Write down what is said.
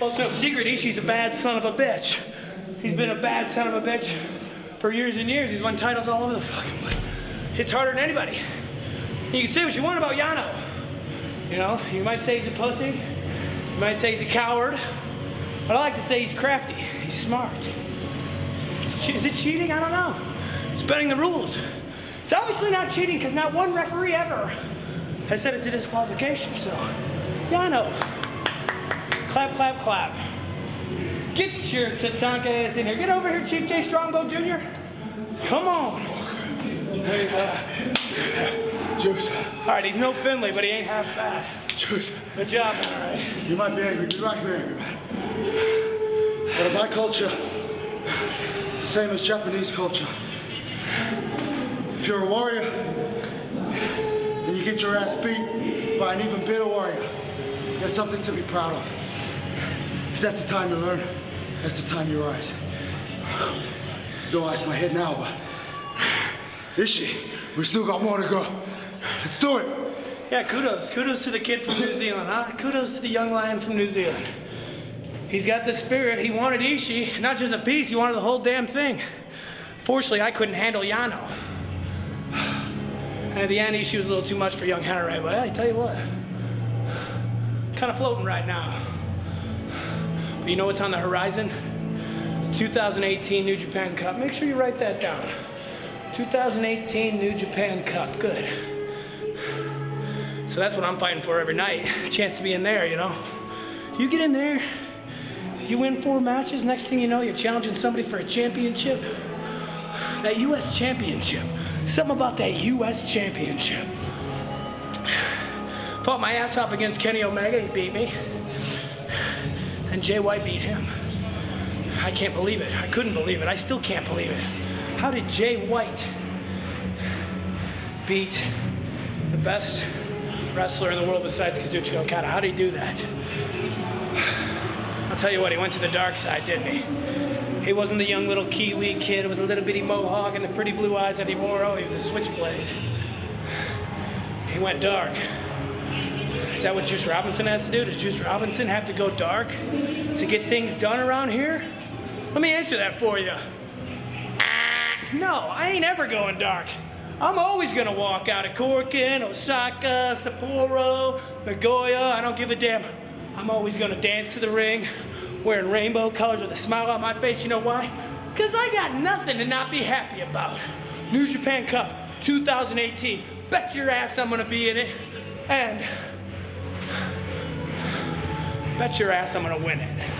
Well, it's no secret, Ishii's a bad son of a bitch. He's been a bad son of a bitch for years and years. He's won titles all over the fucking place. Hits harder than anybody. You can say what you want about Yano. You know, you might say he's a pussy. You might say he's a coward. But I like to say he's crafty. He's smart. Is it cheating? I don't know. It's bending the rules. It's obviously not cheating because not one referee ever has said it's a disqualification. So, Yano, clap, clap, clap. Get your Tatanka ass in here. Get over here, Chief Jay Strongbow Jr. Come on. Go. Juice, All right, he's no Finlay, but he ain't half bad. Juice, Good job, man, all right? you might be angry, you might be angry, man. But in my culture, it's the same as Japanese culture. If you're a warrior, and you get your ass beat by an even better warrior, that's something to be proud of. Because that's the time to learn. That's the time you rise. Don't ask my head now, but Ishii, we still got more to go. Let's do it. Yeah, kudos. Kudos to the kid from New Zealand, huh? Kudos to the young lion from New Zealand. He's got the spirit. He wanted Ishii, not just a piece, he wanted the whole damn thing. Fortunately, I couldn't handle Yano. And at the end, Ishii was a little too much for young Henare, but I tell you what, kind of floating right now. You know what's on the horizon? 2018 New Japan Cup. Make sure you write that down. 2018 New Japan Cup. Good. So that's what I'm fighting for every night. Chance to be in there, you know. You get in there, you win four matches, next thing you know, you're challenging somebody for a championship. That US championship. Something about that US championship. Fought my ass off against Kenny Omega, he beat me. Then Jay White beat him. I can't believe it. I couldn't believe it. I still can't believe it. How did Jay White beat the best wrestler in the world besides Kazuchika Okada? How did he do that? I'll tell you what, he went to the dark side, didn't he? He wasn't the young little Kiwi kid with a little bitty mohawk and the pretty blue eyes that he wore. Oh, he was a switchblade. He went dark. Is that what Juice Robinson has to do? Does Juice Robinson have to go dark to get things done around here? Let me answer that for you. No, I ain't ever going dark. I'm always gonna walk out of Korakuen, Osaka, Sapporo, Nagoya, I don't give a damn. I'm always gonna dance to the ring, wearing rainbow colors with a smile on my face. You know why? Because I got nothing to not be happy about. New Japan Cup 2018. Bet your ass I'm gonna be in it. And bet your ass I'm gonna win it.